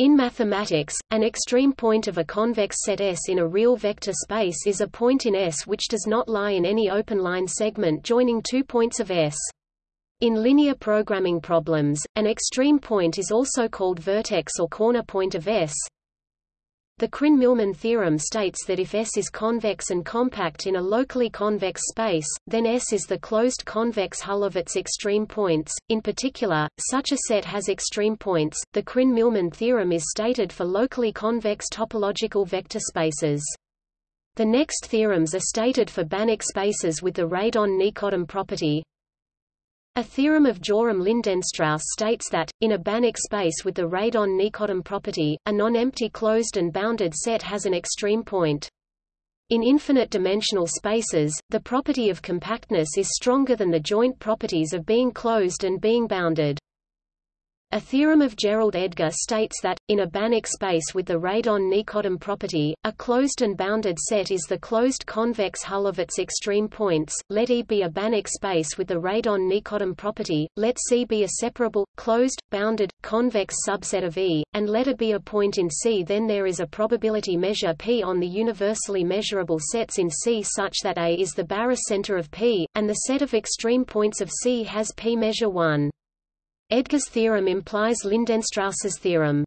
In mathematics, an extreme point of a convex set S in a real vector space is a point in S which does not lie in any open line segment joining two points of S. In linear programming problems, an extreme point is also called vertex or corner point of S. The Krein-Milman theorem states that if S is convex and compact in a locally convex space, then S is the closed convex hull of its extreme points. In particular, such a set has extreme points. The Krein-Milman theorem is stated for locally convex topological vector spaces. The next theorems are stated for Banach spaces with the radon-Nikodym property. A theorem of Joram-Lindenstrauss states that, in a Banach space with the radon-Nikodym property, a non-empty closed and bounded set has an extreme point. In infinite-dimensional spaces, the property of compactness is stronger than the joint properties of being closed and being bounded. A theorem of Gerald Edgar states that, in a Banach space with the radon-Nikodym property, a closed and bounded set is the closed convex hull of its extreme points. Let E be a Banach space with the radon-Nikodym property, let C be a separable, closed, bounded, convex subset of E, and let A be a point in C. Then there is a probability measure P on the universally measurable sets in C such that A is the barycenter of P, and the set of extreme points of C has P measure 1. Edgar's theorem implies Lindenstrauss's theorem.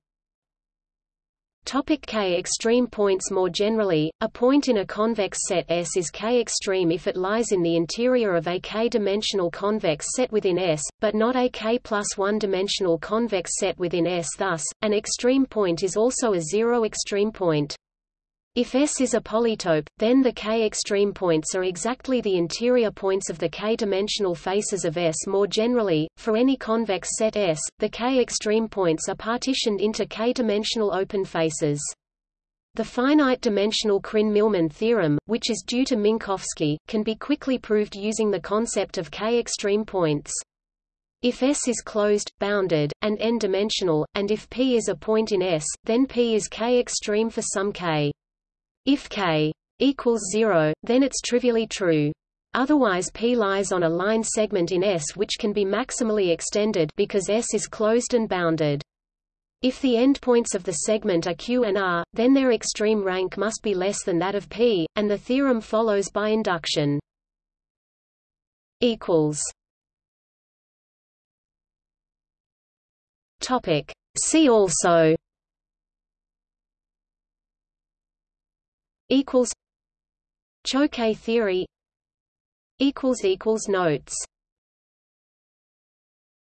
Topic K extreme points More generally, a point in a convex set S is K extreme if it lies in the interior of a K-dimensional convex set within S, but not a K plus one-dimensional convex set within S. Thus, an extreme point is also a zero extreme point. If S is a polytope, then the k-extreme points are exactly the interior points of the k-dimensional faces of S. More generally, for any convex set S, the k-extreme points are partitioned into k-dimensional open faces. The finite-dimensional Krein-Milman theorem, which is due to Minkowski, can be quickly proved using the concept of k-extreme points. If S is closed, bounded, and n-dimensional, and if P is a point in S, then P is k-extreme for some k. If k equals 0, then it's trivially true. Otherwise P lies on a line segment in S which can be maximally extended because S is closed and bounded. If the endpoints of the segment are Q and R, then their extreme rank must be less than that of P, and the theorem follows by induction. See also equals Choquet theory equals equals notes